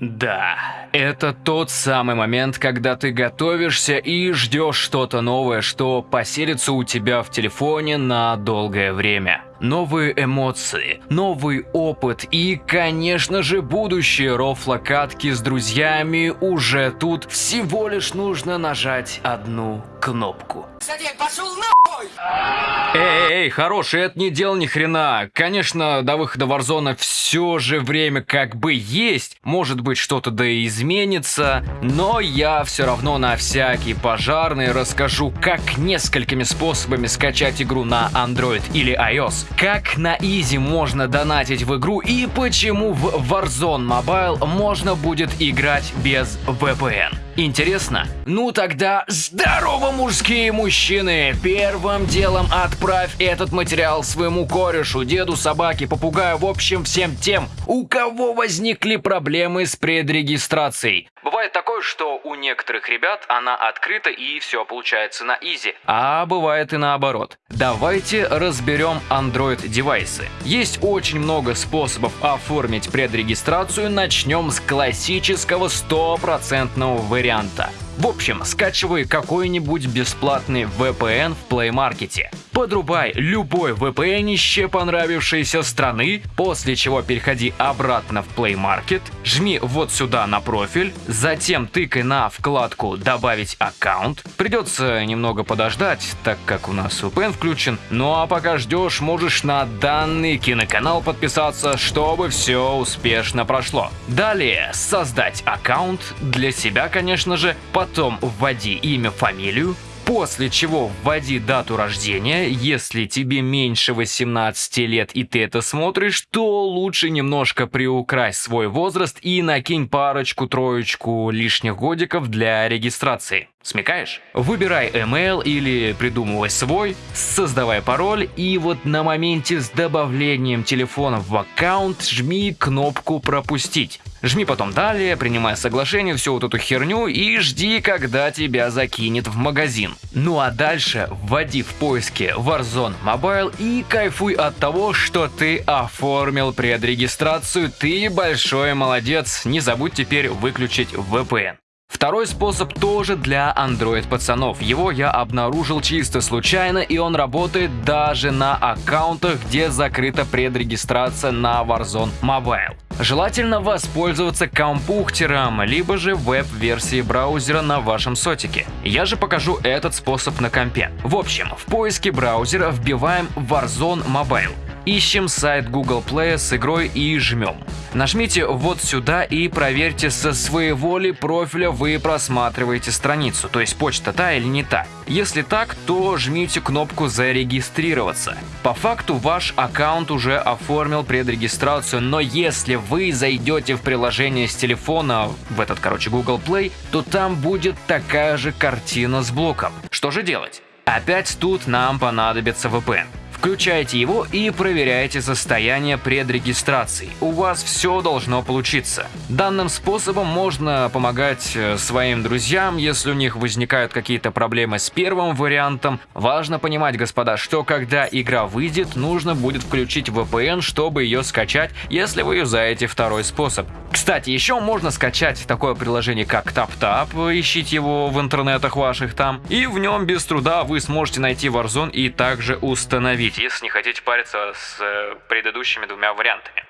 Да, это тот самый момент, когда ты готовишься и ждешь что-то новое, что поселится у тебя в телефоне на долгое время. Новые эмоции, новый опыт и, конечно же, будущие рофлокатки с друзьями уже тут. Всего лишь нужно нажать одну кнопку. Садик, пошел на... Эй, эй, хороший, это не дело ни хрена. Конечно, до выхода Warzone все же время как бы есть. Может быть, что-то да и изменится. Но я все равно на всякий пожарный расскажу, как несколькими способами скачать игру на Android или iOS. Как на Easy можно донатить в игру и почему в Warzone Mobile можно будет играть без VPN. Интересно? Ну тогда здорово, мужские мужчины! Первым делом отправь этот материал своему корешу, деду, собаке, попугаю, в общем всем тем, у кого возникли проблемы с предрегистрацией. Бывает такое, что у некоторых ребят она открыта и все получается на изи. А бывает и наоборот. Давайте разберем Android девайсы. Есть очень много способов оформить предрегистрацию. Начнем с классического стопроцентного варианта. В общем, скачивай какой-нибудь бесплатный VPN в Play Market. Подрубай любой VPN-ище понравившейся страны, после чего переходи обратно в Play Market, жми вот сюда на профиль, затем тыкай на вкладку «Добавить аккаунт». Придется немного подождать, так как у нас VPN включен, ну а пока ждешь, можешь на данный киноканал подписаться, чтобы все успешно прошло. Далее создать аккаунт, для себя, конечно же, потом вводи имя, фамилию, После чего вводи дату рождения, если тебе меньше 18 лет и ты это смотришь, то лучше немножко приукрась свой возраст и накинь парочку-троечку лишних годиков для регистрации. Смекаешь? Выбирай email или придумывай свой, создавай пароль и вот на моменте с добавлением телефона в аккаунт жми кнопку «Пропустить». Жми потом далее, принимай соглашение, всю вот эту херню и жди, когда тебя закинет в магазин. Ну а дальше вводи в поиске Warzone Mobile и кайфуй от того, что ты оформил предрегистрацию. Ты большой молодец, не забудь теперь выключить VPN. Второй способ тоже для Android пацанов. Его я обнаружил чисто случайно и он работает даже на аккаунтах, где закрыта предрегистрация на Warzone Mobile. Желательно воспользоваться компухтером, либо же веб-версией браузера на вашем сотике. Я же покажу этот способ на компе. В общем, в поиске браузера вбиваем Warzone Mobile. Ищем сайт Google Play с игрой и жмем. Нажмите вот сюда и проверьте со своего ли профиля вы просматриваете страницу, то есть почта та или не та. Если так, то жмите кнопку «Зарегистрироваться». По факту ваш аккаунт уже оформил предрегистрацию, но если вы зайдете в приложение с телефона, в этот, короче, Google Play, то там будет такая же картина с блоком. Что же делать? Опять тут нам понадобится VPN. Включайте его и проверяйте состояние предрегистрации. У вас все должно получиться. Данным способом можно помогать э, своим друзьям, если у них возникают какие-то проблемы с первым вариантом. Важно понимать, господа, что когда игра выйдет, нужно будет включить VPN, чтобы ее скачать, если вы юзаете второй способ. Кстати, еще можно скачать такое приложение, как TapTap, ищите его в интернетах ваших там, и в нем без труда вы сможете найти Warzone и также установить, если не хотите париться с э, предыдущими двумя вариантами.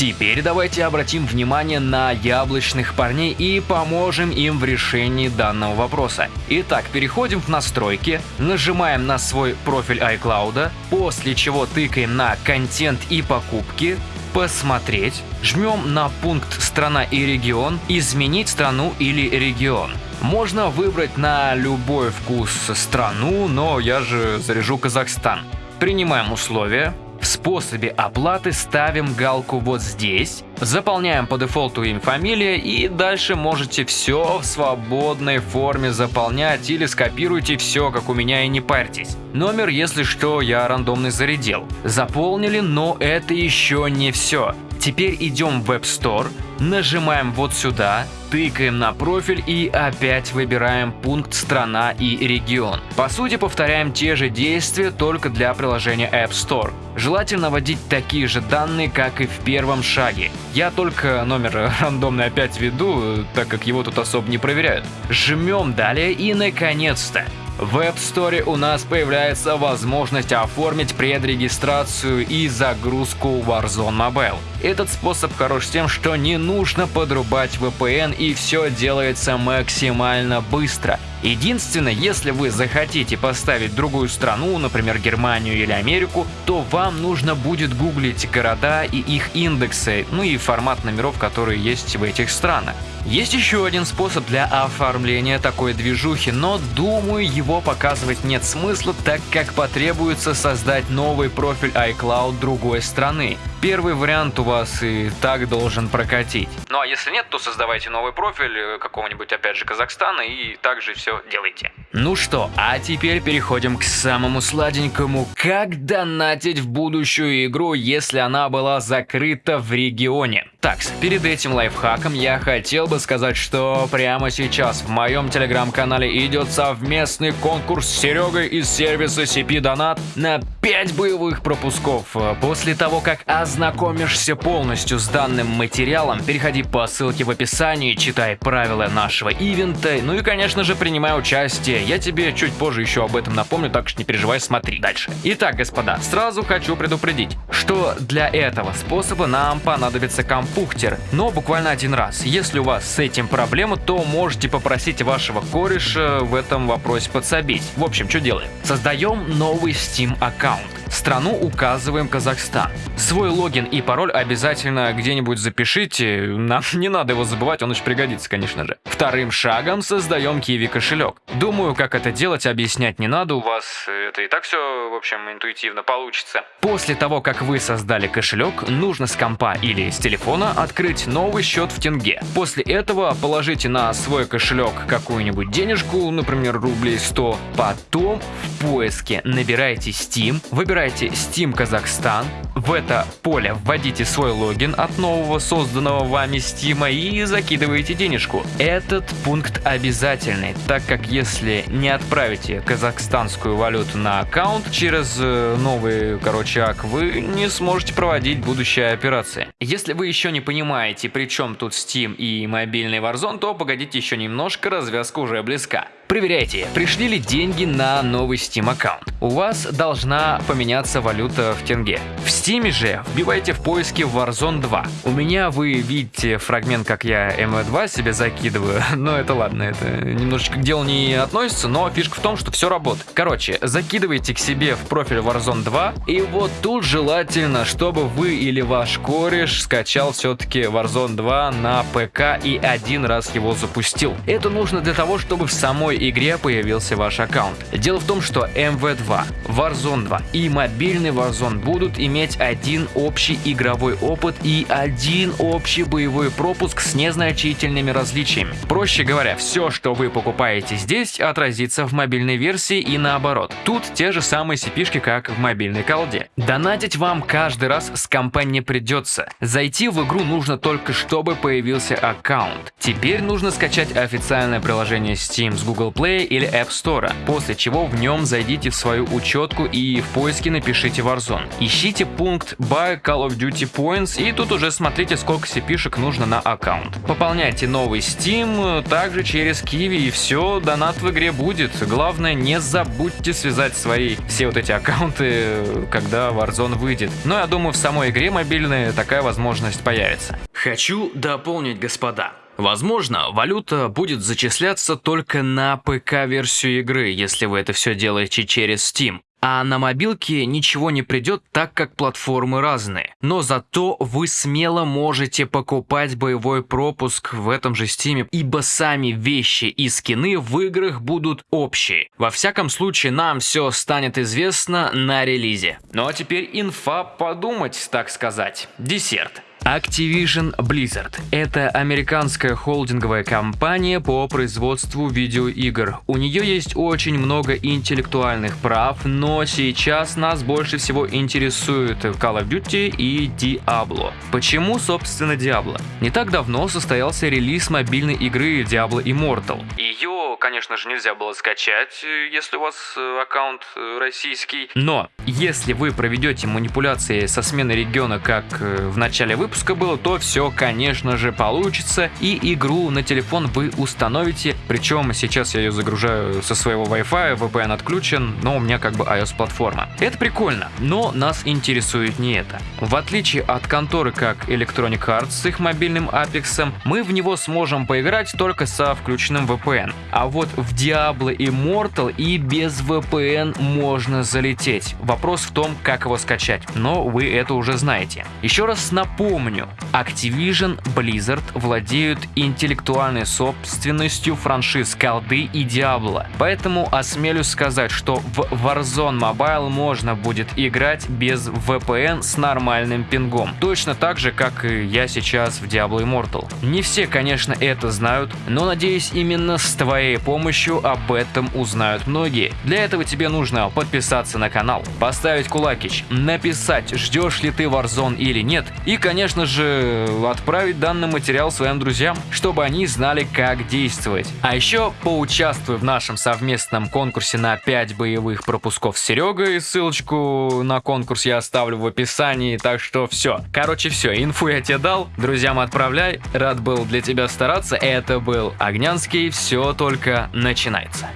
Теперь давайте обратим внимание на яблочных парней и поможем им в решении данного вопроса. Итак, переходим в настройки, нажимаем на свой профиль iCloud, после чего тыкаем на контент и покупки, посмотреть, жмем на пункт «Страна и регион», «Изменить страну или регион». Можно выбрать на любой вкус страну, но я же заряжу Казахстан. Принимаем условия, в способе оплаты ставим галку вот здесь, заполняем по дефолту имя, фамилия и дальше можете все в свободной форме заполнять или скопируйте все, как у меня и не парьтесь. Номер, если что, я рандомный зарядил. Заполнили, но это еще не все. Теперь идем в Web Store, нажимаем вот сюда, тыкаем на профиль и опять выбираем пункт «Страна» и «Регион». По сути повторяем те же действия, только для приложения App Store. Желательно вводить такие же данные, как и в первом шаге. Я только номер рандомный опять веду, так как его тут особо не проверяют. Жмем далее и наконец-то в App Store у нас появляется возможность оформить предрегистрацию и загрузку Warzone Mobile. Этот способ хорош тем, что не нужно подрубать VPN и все делается максимально быстро. Единственное, если вы захотите поставить другую страну, например Германию или Америку, то вам нужно будет гуглить города и их индексы, ну и формат номеров, которые есть в этих странах. Есть еще один способ для оформления такой движухи, но думаю его показывать нет смысла, так как потребуется создать новый профиль iCloud другой страны. Первый вариант у вас и так должен прокатить. Ну а если нет, то создавайте новый профиль э, какого-нибудь опять же Казахстана и также все делайте. Ну что, а теперь переходим к самому сладенькому. Как донатить в будущую игру, если она была закрыта в регионе? Так, перед этим лайфхаком я хотел бы сказать, что прямо сейчас в моем телеграм-канале идет совместный конкурс с Серегой из сервиса CP Donat на 5 боевых пропусков. После того, как ознакомишься полностью с данным материалом, переходи по ссылке в описании, читай правила нашего ивента, ну и конечно же принимай участие. Я тебе чуть позже еще об этом напомню, так что не переживай, смотри дальше. Итак, господа, сразу хочу предупредить, что для этого способа нам понадобится компухтер, но буквально один раз. Если у вас с этим проблема, то можете попросить вашего кореша в этом вопросе подсобить. В общем, что делаем? Создаем новый Steam аккаунт. Страну указываем Казахстан. Свой логин и пароль обязательно где-нибудь запишите. Нам не надо его забывать, он очень пригодится, конечно же. Вторым шагом создаем Kiwi кошелек. Думаю, как это делать, объяснять не надо. У вас это и так все, в общем, интуитивно получится. После того, как вы создали кошелек, нужно с компа или с телефона открыть новый счет в тенге. После этого положите на свой кошелек какую-нибудь денежку, например, рублей 100. Потом в поиске набирайте Steam, выбирайте Steam Казахстан. В это поле вводите свой логин от нового созданного вами Steam и закидываете денежку. Этот пункт обязательный, так как если не отправите казахстанскую валюту на аккаунт через э, новый, короче, ак, вы не сможете проводить будущие операции. Если вы еще не понимаете, при чем тут Steam и мобильный Warzone, то погодите еще немножко, развязка уже близка. Проверяйте, пришли ли деньги на новый Steam аккаунт. У вас должна поменяться валюта в тенге. В Steam же вбивайте в поиске Warzone 2. У меня вы видите фрагмент, как я MV2 себе закидываю, но это ладно, это немножечко к делу не относится, но фишка в том, что все работает. Короче, закидывайте к себе в профиль Warzone 2, и вот тут желательно, чтобы вы или ваш кореш скачал все-таки Warzone 2 на ПК и один раз его запустил. Это нужно для того, чтобы в самой игре появился ваш аккаунт. Дело в том, что MV2, Warzone 2 и мобильный Warzone будут иметь один общий игровой опыт и один общий боевой пропуск с незначительными различиями. Проще говоря, все, что вы покупаете здесь, отразится в мобильной версии и наоборот. Тут те же самые cp как в мобильной колде. Донатить вам каждый раз с компа придется. Зайти в игру нужно только, чтобы появился аккаунт. Теперь нужно скачать официальное приложение Steam с Google Play или App Store, после чего в нем зайдите в свою учетку и в поиске напишите Warzone. Ищите пункт Buy Call of Duty Points и тут уже смотрите сколько cp нужно на аккаунт. Пополняйте новый Steam также через Kiwi и все, донат в игре будет. Главное не забудьте связать свои все вот эти аккаунты, когда Warzone выйдет. Но я думаю в самой игре мобильной такая возможность появится. Хочу дополнить, господа. Возможно, валюта будет зачисляться только на ПК-версию игры, если вы это все делаете через Steam. А на мобилке ничего не придет, так как платформы разные. Но зато вы смело можете покупать боевой пропуск в этом же Steam е, ибо сами вещи и скины в играх будут общие. Во всяком случае, нам все станет известно на релизе. Ну а теперь инфа подумать, так сказать. Десерт. Activision Blizzard – это американская холдинговая компания по производству видеоигр. У нее есть очень много интеллектуальных прав, но сейчас нас больше всего интересует Call of Duty и Diablo. Почему, собственно, Diablo? Не так давно состоялся релиз мобильной игры Diablo Immortal. Ее, конечно же, нельзя было скачать, если у вас э, аккаунт э, российский. Но если вы проведете манипуляции со сменой региона, как э, в начале выпуска было, то все, конечно же, получится. И игру на телефон вы установите. Причем сейчас я ее загружаю со своего Wi-Fi, VPN отключен, но у меня как бы iOS-платформа. Это прикольно, но нас интересует не это. В отличие от конторы как Electronic Arts с их мобильным Apex, мы в него сможем поиграть только со включенным VPN. А вот в Diablo Immortal и без VPN можно залететь. Вопрос в том, как его скачать, но вы это уже знаете. Еще раз напомню, Activision Blizzard владеют интеллектуальной собственностью франшиз колды и Diablo, поэтому осмелюсь сказать, что в Warzone Mobile можно будет играть без VPN с нормальным пингом, точно так же, как и я сейчас в Diablo Immortal. Не все, конечно, это знают, но надеюсь именно с твоей помощью об этом узнают многие. Для этого тебе нужно подписаться на канал, поставить кулакич, написать, ждешь ли ты Warzone или нет, и, конечно же, отправить данный материал своим друзьям, чтобы они знали, как действовать. А еще поучаствуй в нашем совместном конкурсе на 5 боевых пропусков с Серегой, ссылочку на конкурс я оставлю в описании, так что все. Короче, все, инфу я тебе дал, друзьям отправляй, рад был для тебя стараться, это был Огнянский, все только начинается.